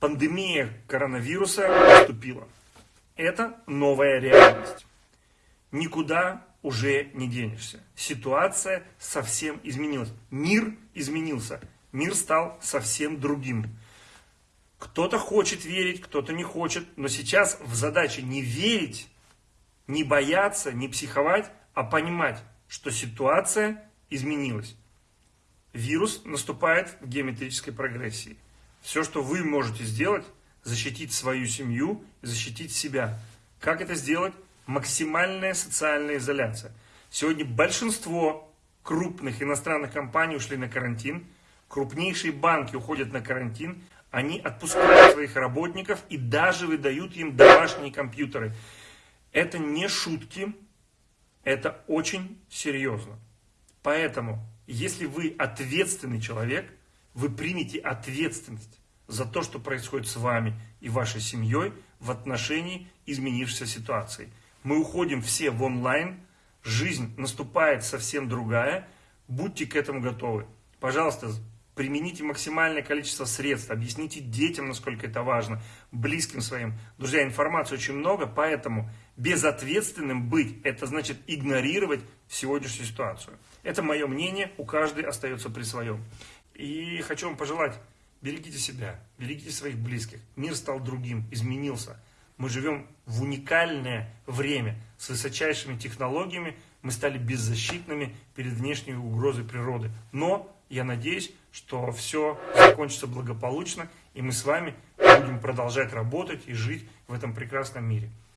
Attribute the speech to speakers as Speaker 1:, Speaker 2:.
Speaker 1: Пандемия коронавируса наступила. Это новая реальность. Никуда уже не денешься. Ситуация совсем изменилась. Мир изменился. Мир стал совсем другим. Кто-то хочет верить, кто-то не хочет. Но сейчас в задаче не верить, не бояться, не психовать, а понимать, что ситуация изменилась. Вирус наступает в геометрической прогрессии. Все, что вы можете сделать, защитить свою семью, защитить себя. Как это сделать? Максимальная социальная изоляция. Сегодня большинство крупных иностранных компаний ушли на карантин. Крупнейшие банки уходят на карантин. Они отпускают своих работников и даже выдают им домашние компьютеры. Это не шутки, это очень серьезно. Поэтому, если вы ответственный человек, вы примете ответственность за то, что происходит с вами и вашей семьей в отношении изменившейся ситуации. Мы уходим все в онлайн, жизнь наступает совсем другая, будьте к этому готовы. Пожалуйста, примените максимальное количество средств, объясните детям, насколько это важно, близким своим. Друзья, информации очень много, поэтому безответственным быть, это значит игнорировать сегодняшнюю ситуацию. Это мое мнение, у каждой остается при своем. И хочу вам пожелать, берегите себя, берегите своих близких. Мир стал другим, изменился. Мы живем в уникальное время с высочайшими технологиями. Мы стали беззащитными перед внешней угрозой природы. Но я надеюсь, что все закончится благополучно, и мы с вами будем продолжать работать и жить в этом прекрасном мире.